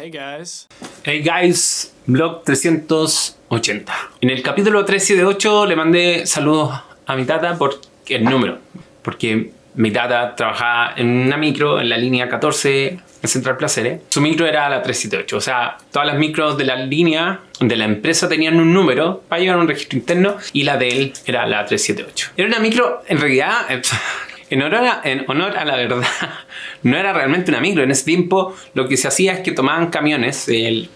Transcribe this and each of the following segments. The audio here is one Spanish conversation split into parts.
Hey guys. Hey guys, blog 380. En el capítulo 378 le mandé saludos a mi tata por el número. Porque mi tata trabajaba en una micro en la línea 14 en Central Placeres. Su micro era la 378. O sea, todas las micros de la línea de la empresa tenían un número para llevar un registro interno y la de él era la 378. Era una micro, en realidad, en honor, a, la verdad, no era realmente una micro. En ese tiempo lo que se hacía es que tomaban camiones, el,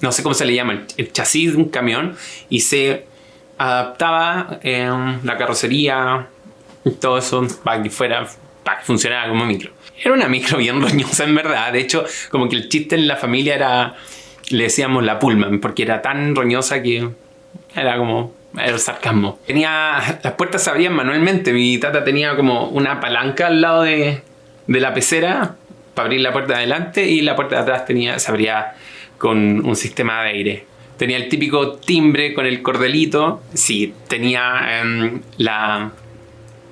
no sé cómo se le llama, el, chasis de un camión y se adaptaba en la carrocería, todo eso para que fuera, para que funcionara como micro. Era una micro bien roñosa en verdad. De hecho, como que el chiste en la familia era, le decíamos la Pullman, porque era tan roñosa que era como el sarcasmo. Tenía, las puertas se abrían manualmente. Mi tata tenía como una palanca al lado de, de la pecera para abrir la puerta de adelante y la puerta de atrás tenía, se abría con un sistema de aire. Tenía el típico timbre con el cordelito. Sí, tenía em, la,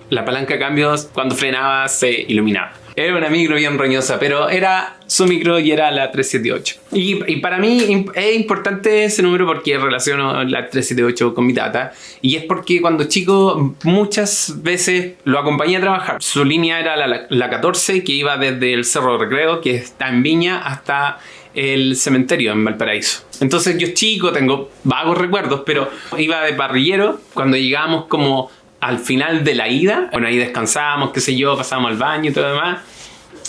la palanca de cambios. Cuando frenaba se iluminaba. Era una micro bien roñosa, pero era su micro y era la 378. Y, para mí es importante ese número porque relaciono la 378 con mi tata. Y es porque cuando chico muchas veces lo acompañé a trabajar. Su línea era la, la 14 que iba desde el Cerro Recreo, que está en Viña, hasta el cementerio en Valparaíso. Entonces yo chico, tengo vagos recuerdos, pero iba de parrillero cuando llegábamos como al final de la ida, bueno, ahí descansábamos, qué sé yo, pasábamos al baño y todo demás,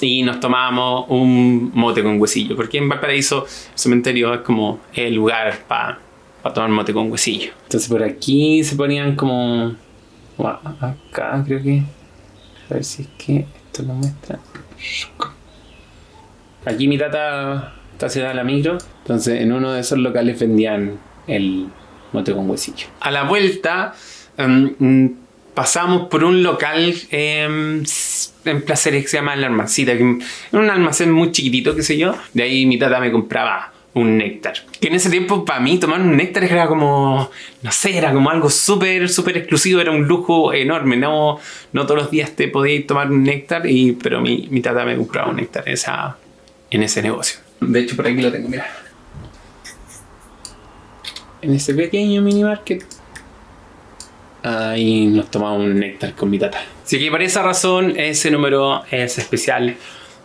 y nos tomábamos un mote con huesillo, porque en Valparaíso el cementerio es como el lugar para tomar mote con huesillo. Entonces por aquí se ponían como... acá creo que... A ver si es que esto lo muestra. Aquí mi tata está ciudad la micro, entonces en uno de esos locales vendían el mote con huesillo. A la vuelta em, pasamos por un local em, en Placeres que se llama El Almancita, que un almacén muy chiquitito, qué sé yo. De ahí mi tata me compraba un néctar. Que en ese tiempo para mí tomar un néctar era como, no sé, era como algo súper, súper exclusivo, era un lujo enorme. No, no todos los días te podías tomar un néctar, y, pero mi, mi tata me compraba un néctar en, esa, en ese negocio. De hecho por aquí lo tengo, mira. En ese pequeño mini market Ahí nos tomamos un néctar con mi tata. Así que por esa razón ese número es especial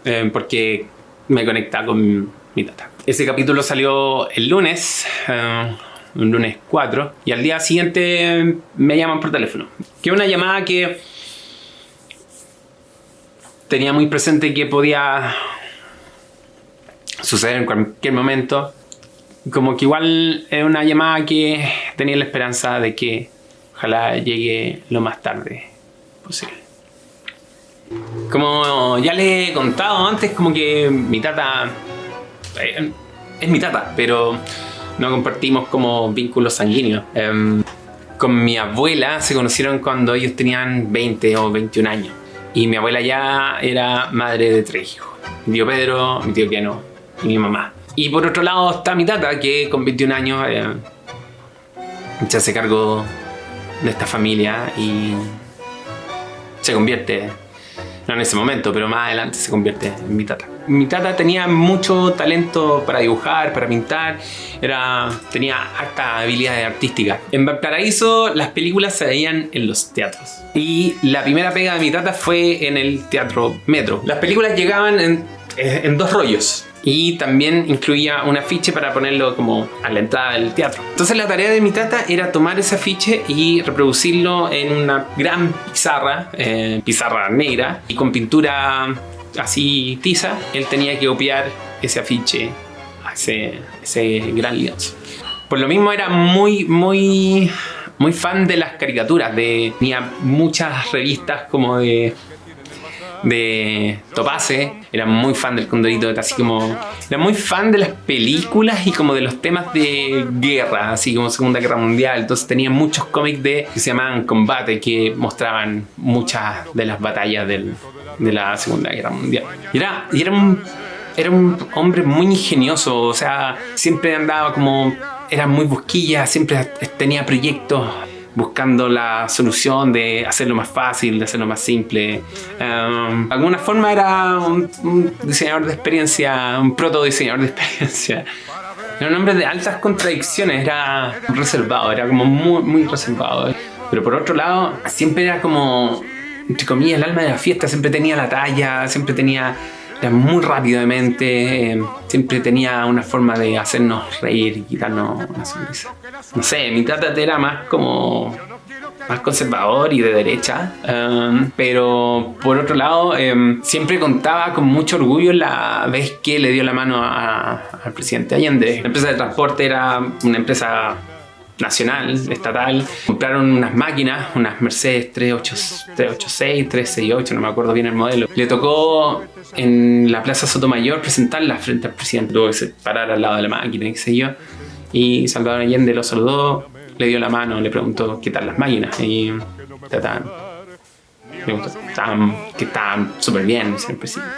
eh, porque me conecta con mi tata. Ese capítulo salió el lunes, eh, un lunes 4, y al día siguiente me llaman por teléfono. Que una llamada que tenía muy presente que podía suceder en cualquier momento. Como que igual es una llamada que tenía la esperanza de que Ojalá llegue lo más tarde posible. Como ya le he contado antes, como que mi tata eh, es mi tata, pero no compartimos como vínculos sanguíneos. Em, con mi abuela se conocieron cuando ellos tenían 20 o 21 años. Y mi abuela ya era madre de tres hijos. Mi tío Pedro, mi tío Piano y mi mamá. Y por otro lado está mi tata, que con 21 años eh, se hace cargo de esta familia y se convierte, no en ese momento, pero más adelante se convierte en mi tata. Mi tata tenía mucho talento para dibujar, para pintar, era, tenía harta habilidad artística. En Valparaíso las películas se veían en los teatros. Y la primera pega de mi tata fue en el Teatro Metro. Las películas llegaban en, en dos rollos y también incluía un afiche para ponerlo como a la entrada del teatro. Entonces la tarea de mi tata era tomar ese afiche y reproducirlo en una gran pizarra, eh, pizarra negra y con pintura así tiza, él tenía que copiar ese afiche a ese, ese gran lienzo. Por lo mismo era muy, muy, muy fan de las caricaturas, de, tenía muchas revistas como de de Topase, era muy fan del Condorito, así como... Era muy fan de las películas y como de los temas de guerra, así como Segunda Guerra Mundial. Entonces tenía muchos cómics de, que se llamaban Combate, que mostraban muchas de las batallas del, de la Segunda Guerra Mundial. Y era, y era, un, era un hombre muy ingenioso, o sea, siempre andaba como... Era muy busquilla, siempre tenía proyectos buscando la solución de hacerlo más fácil, de hacerlo más simple. Um, de alguna forma era un, diseñador de experiencia, un proto diseñador de experiencia. Era un hombre de altas contradicciones, era reservado, era como muy, muy reservado. Pero por otro lado, siempre era como, entre comillas, el alma de la fiesta, siempre tenía la talla, siempre tenía muy rápido de mente, eh, siempre tenía una forma de hacernos reír y quitarnos una sonrisa. No sé, mi tata era más como más conservador y de derecha, um, pero por otro lado um, siempre contaba con mucho orgullo la vez que le dio la mano al presidente Allende. La empresa de transporte era una empresa nacional, estatal, compraron unas máquinas, unas Mercedes 386, 368, no me acuerdo bien el modelo. Le tocó en la Plaza Sotomayor presentarla frente al presidente, tuvo que parar al lado de la máquina, qué sé yo. Y Salvador Allende lo saludó, le dio la mano, le preguntó qué tal las máquinas y estaban, que estaban súper bien, señor presidente.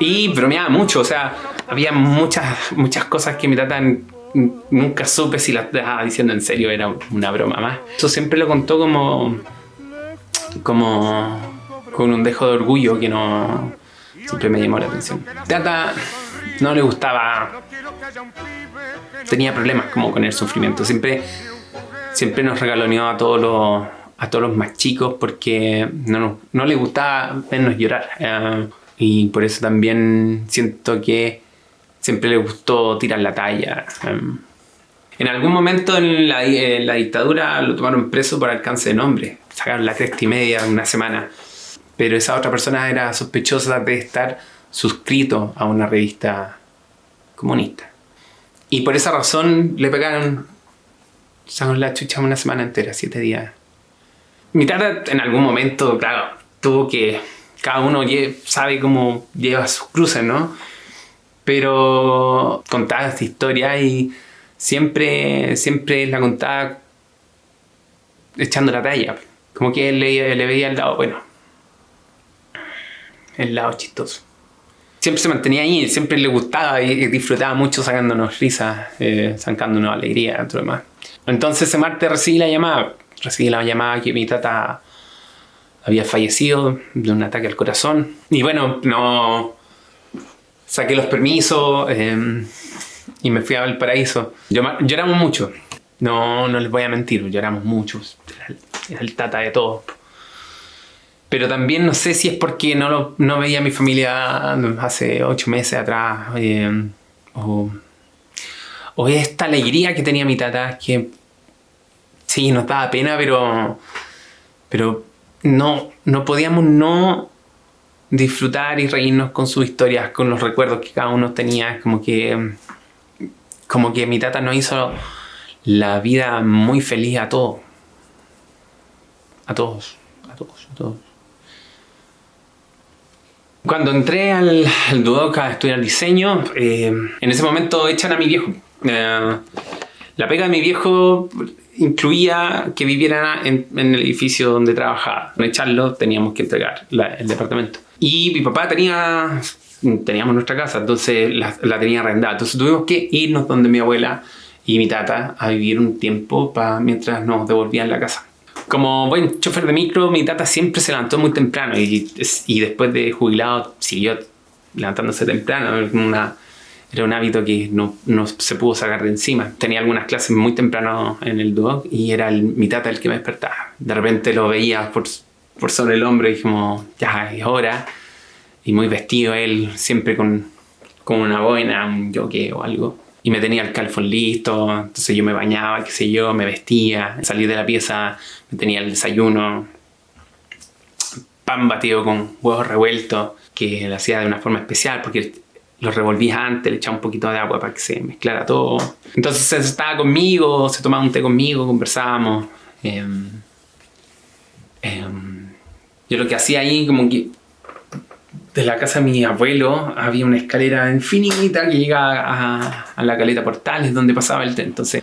Y bromeaba mucho, o sea, había muchas, muchas cosas que mi tata nunca supe si la estaba diciendo en serio, era una broma más. Eso siempre lo contó como, como con un dejo de orgullo que no siempre me llamó la atención. Tata no le gustaba, tenía problemas como con el sufrimiento, siempre, siempre nos regaloneó a todos los, a todos los más chicos porque no, no le gustaba vernos llorar. Eh, y por eso también siento que siempre le gustó tirar la talla. Em, en algún momento en la, dictadura lo tomaron preso por alcance de nombre. Sacaron la cresta y media una semana. Pero esa otra persona era sospechosa de estar suscrito a una revista comunista. Y por esa razón le pegaron, sacaron la chucha una semana entera, siete días. Mi tata en algún momento, claro, tuvo que... Cada uno sabe cómo lleva sus cruces, ¿no? Pero contaba esta historia y siempre, siempre la contaba echando la talla. Como que le, le veía el lado bueno, el lado chistoso. Siempre se mantenía ahí, siempre le gustaba y disfrutaba mucho sacándonos risas, eh, sacándonos alegría todo lo demás. Entonces ese martes recibí la llamada, recibí la llamada que mi tata había fallecido de un ataque al corazón. Y bueno, no, saqué los permisos em, y me fui a Valparaíso. lloramos mucho, no, no les voy a mentir, lloramos mucho, era el, tata de todo. Pero también no sé si es porque no, no veía a mi familia hace ocho meses atrás, em, o, o esta alegría que tenía mi tata, que sí, nos daba pena, pero, pero no, no podíamos no disfrutar y reírnos con sus historias, con los recuerdos que cada uno tenía. Como que, como que mi tata nos hizo la vida muy feliz a todos. A todos, a todos, a todos. Cuando entré al, al Duoc a estudiar diseño, eh, en ese momento echan a mi viejo. Eh, la pega de mi viejo incluía que viviera en, el edificio donde trabajaba. Con echarlo teníamos que entregar el departamento. Y mi papá tenía, teníamos nuestra casa, entonces la, tenía arrendada. Entonces tuvimos que irnos donde mi abuela y mi tata a vivir un tiempo para mientras nos devolvían la casa. Como buen chofer de micro, mi tata siempre se levantó muy temprano y, y después de jubilado siguió levantándose temprano. Una, era un hábito que no, no, se pudo sacar de encima. Tenía algunas clases muy temprano en el dog y era el, mi tata el que me despertaba. De repente lo veía por, por sobre el hombro y dijimos, ya es hora. Y muy vestido él, siempre con, con una boina, un jockey o algo. Y me tenía el calfón listo, entonces yo me bañaba, qué sé yo, me vestía, salí de la pieza, me tenía el desayuno, pan batido con huevos revueltos, que lo hacía de una forma especial porque lo revolvía antes, le echaba un poquito de agua para que se mezclara todo. Entonces estaba conmigo, se tomaba un té conmigo, conversábamos. Eh, yo lo que hacía ahí, como que de la casa de mi abuelo había una escalera infinita que llega a, la caleta Portales donde pasaba el tren. Entonces,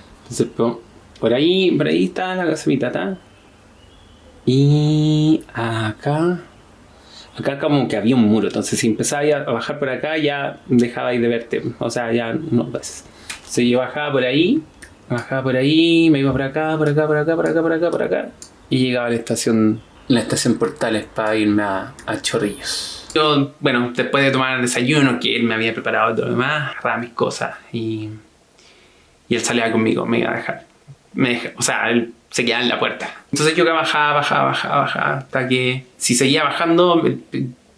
por ahí, por ahí está la casa de mi tata. Y acá, acá como que había un muro. Entonces, si empezaba a bajar por acá, ya dejaba de verte. O sea, ya no ves. Entonces, yo bajaba por ahí Bajaba por ahí, me iba por acá, por acá, por acá, por acá, por acá, por acá. Y llegaba a la estación, la estación Portales para irme a, a Chorrillos. Yo, bueno, después de tomar el desayuno, que él me había preparado todo lo demás, agarraba mis cosas y, y él salía conmigo, me iba a dejar. Me deja- o sea, él se quedaba en la puerta. Entonces yo bajaba, bajaba, bajaba, bajaba, hasta que si seguía bajando me,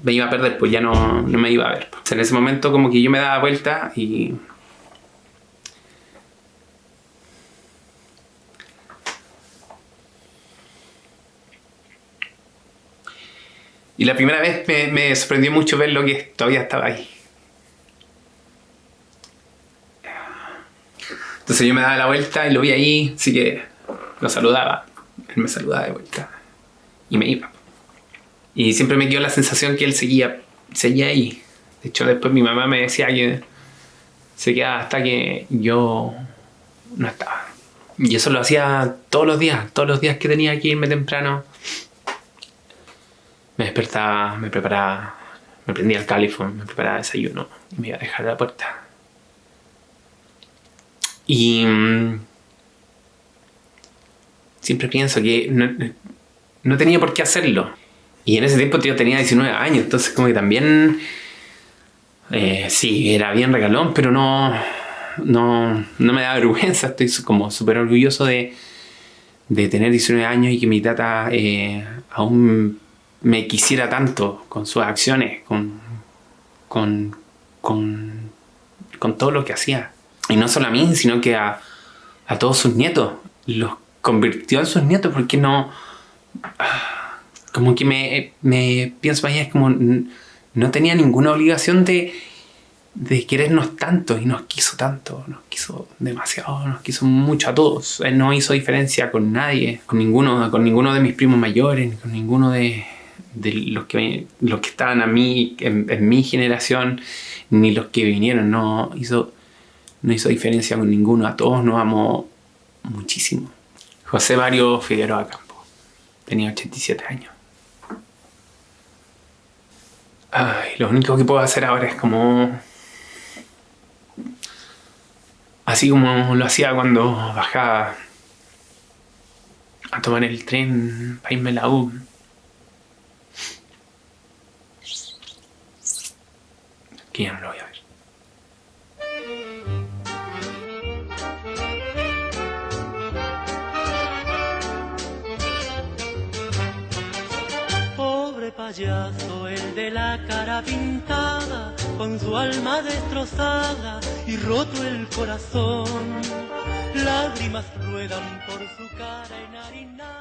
me iba a perder, pues ya no, no me iba a ver. O sea, en ese momento como que yo me daba vuelta y Y la primera vez me, me sorprendió mucho ver lo que todavía estaba ahí. Entonces yo me daba la vuelta y lo vi ahí, así que lo saludaba. Él me saludaba de vuelta. Y me iba. Y siempre me dio la sensación que él seguía, seguía ahí. De hecho, después mi mamá me decía que se quedaba hasta que yo no estaba. Y eso lo hacía todos los días, todos los días que tenía que irme temprano. Me despertaba, me preparaba, me prendía el califón, me preparaba desayuno y me iba a dejar a la puerta. Y mm, siempre pienso que no, no tenía por qué hacerlo. Y en ese tiempo yo tenía 19 años, entonces como que también... eh, sí, era bien regalón, pero no, no, no me da vergüenza. Estoy como súper orgulloso de, de tener 19 años y que mi tata eh, aún me quisiera tanto con sus acciones, con, con, con, todo lo que hacía. Y no solo a mí, sino que a, a todos sus nietos. Los convirtió en sus nietos porque no... Como que me, me pienso ahí, es como... No tenía ninguna obligación de, de querernos tanto y nos quiso tanto, nos quiso demasiado, nos quiso mucho a todos. Él no hizo diferencia con nadie, con ninguno, con ninguno de mis primos mayores, con ninguno de, de los, que, los que estaban a mí, en, mi generación, ni los que vinieron, no hizo, no hizo diferencia con ninguno, a todos nos amó muchísimo. José Mario Figueroa Campo, tenía 87 años. Lo único que puedo hacer ahora es como. Así como lo hacía cuando bajaba a tomar el tren para irme a la U. Que ya no lo voy a. Pobre payaso, el de la cara pintada, con su alma destrozada y roto el corazón. Lágrimas ruedan por su cara enharinada.